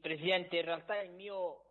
Presidente, in realtà il mio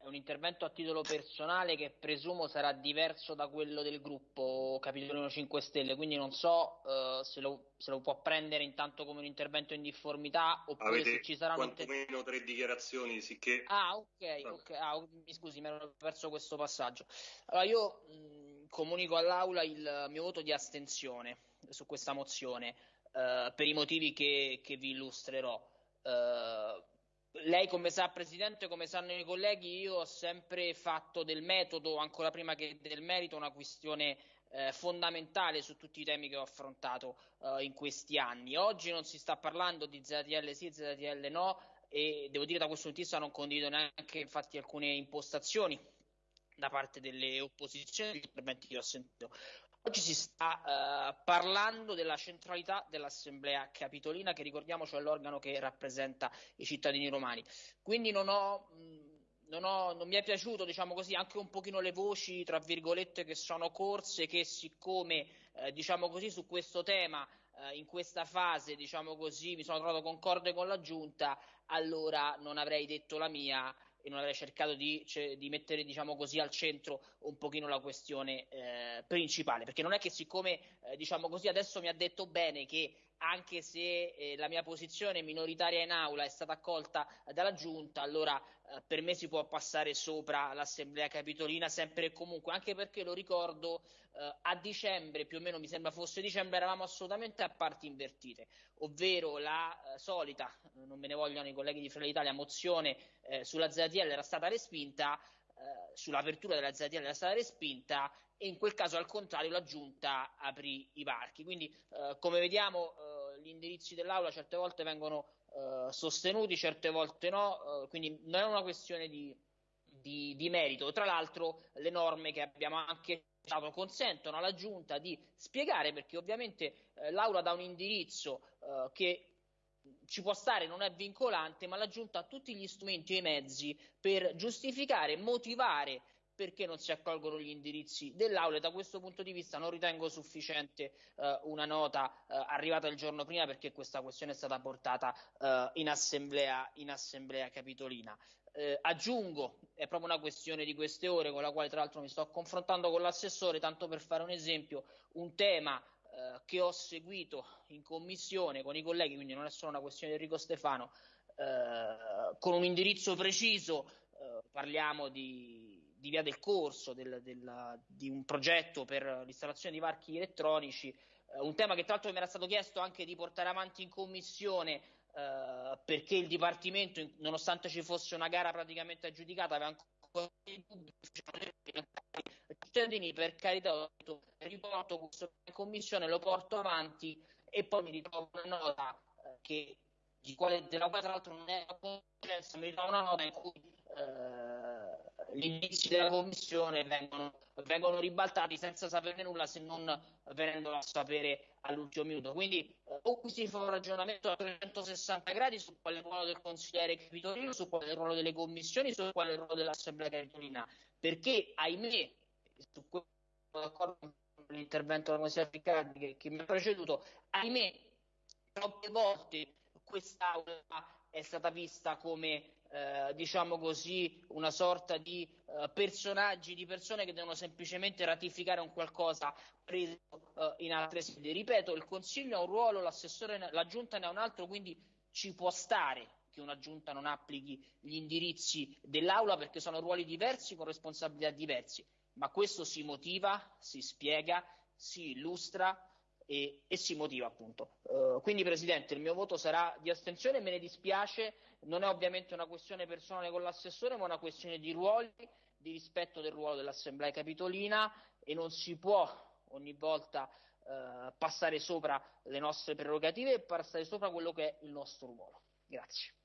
è un intervento a titolo personale che presumo sarà diverso da quello del gruppo Capitolino 5 Stelle, quindi non so uh, se, lo, se, lo, può prendere intanto come un intervento in difformità oppure Avete se ci saranno quantomeno tre dichiarazioni, sicché... Ah, ok, ok. Ah, mi scusi, mi ero perso questo passaggio. Allora, io mh, comunico all'Aula il mio voto di astensione su questa mozione uh, per i motivi che, che vi illustrerò. Uh, lei come sa Presidente, come sanno i colleghi, io ho sempre fatto del metodo, ancora prima che del merito, una questione eh, fondamentale su tutti i temi che ho affrontato eh, in questi anni. Oggi non si sta parlando di ZTL sì, ZTL no e devo dire da questo punto di vista non condivido neanche infatti alcune impostazioni da parte delle opposizioni, gli interventi che ho sentito. Oggi si sta uh, parlando della centralità dell'Assemblea Capitolina, che ricordiamoci è l'organo che rappresenta i cittadini romani. Quindi non ho. Mh, non, ho, non, mi è piaciuto, diciamo così, anche un pochino le voci, tra virgolette, che sono corse, che siccome, eh, diciamo così, su questo tema, eh, in questa fase, diciamo così, mi sono trovato concorde con la Giunta, allora non avrei detto la mia e non avrei cercato di, cioè, di mettere diciamo così, al centro un pochino la questione eh, principale, perché non è che siccome eh, diciamo così, adesso mi ha detto bene che anche se eh, la mia posizione minoritaria in aula è stata accolta dalla giunta, allora eh, per me si può passare sopra l'assemblea capitolina sempre e comunque, anche perché lo ricordo eh, a dicembre, più o meno mi sembra fosse dicembre, eravamo assolutamente a parti invertite, ovvero la eh, solita, non me ne vogliono i colleghi di Fratelli Italia, mozione eh, sulla ZTL era stata respinta, eh, sull'apertura della ZTL era stata respinta e in quel caso al contrario la giunta aprì i varchi. Quindi eh, come vediamo eh, gli indirizzi dell'aula certe volte vengono eh, sostenuti, certe volte no, eh, quindi non è una questione di, di, di, merito. Tra l'altro le norme che abbiamo anche dato consentono alla giunta di spiegare perché ovviamente eh, l'aula dà un indirizzo che ci può stare, non è vincolante, ma la giunta ha tutti gli strumenti e i mezzi per giustificare, motivare perché non si accolgono gli indirizzi dell'Aula e da questo punto di vista non ritengo sufficiente eh, una nota eh, arrivata il giorno prima perché questa questione è stata portata eh, in, assemblea, in, assemblea, capitolina. Eh, aggiungo, è proprio una questione di queste ore con la quale tra l'altro mi sto confrontando con l'assessore, tanto per fare un esempio, un tema eh, che ho seguito in commissione con i colleghi, quindi non è solo una questione di Enrico Stefano, eh, con un indirizzo preciso, parliamo di di via del corso del, del, di un progetto per l'installazione di varchi elettronici, eh, un tema che tra l'altro mi era stato chiesto anche di portare avanti in commissione eh, perché il Dipartimento, nonostante ci fosse una gara praticamente aggiudicata, aveva ancora dei dubbi. Cittadini, per carità, riporto questo in commissione, lo porto avanti e poi mi ritrovo una nota eh, che, quale, della quale tra l'altro non è a conoscenza, mi ritrovo una nota in cui eh, gli indizi della commissione vengono, vengono, ribaltati senza saperne nulla se non venendolo a sapere all'ultimo minuto. Quindi eh, o qui si fa un ragionamento a 360 gradi su quale ruolo del consigliere capitolino, su quale ruolo delle commissioni, su quale ruolo dell'assemblea capitolina, perché ahimè, su questo d'accordo con l'intervento della consigliera Riccardi che, che mi ha preceduto, ahimè, troppe volte quest'aula è stata vista come eh, diciamo così, una sorta di eh, personaggi, di persone che devono semplicemente ratificare un qualcosa preso eh, in altre sedi. Ripeto, il Consiglio ha un ruolo, l'assessore, la Giunta ne ha un altro, quindi ci può stare che una Giunta non applichi gli indirizzi dell'Aula perché sono ruoli diversi con responsabilità diversi, ma questo si motiva, si spiega, si illustra e, e si motiva appunto. Uh, quindi Presidente il mio voto sarà di astensione, me ne dispiace, non è ovviamente una questione personale con l'assessore ma una questione di ruoli, di rispetto del ruolo dell'Assemblea Capitolina e non si può ogni volta uh, passare sopra le nostre prerogative e passare sopra quello che è il nostro ruolo. Grazie.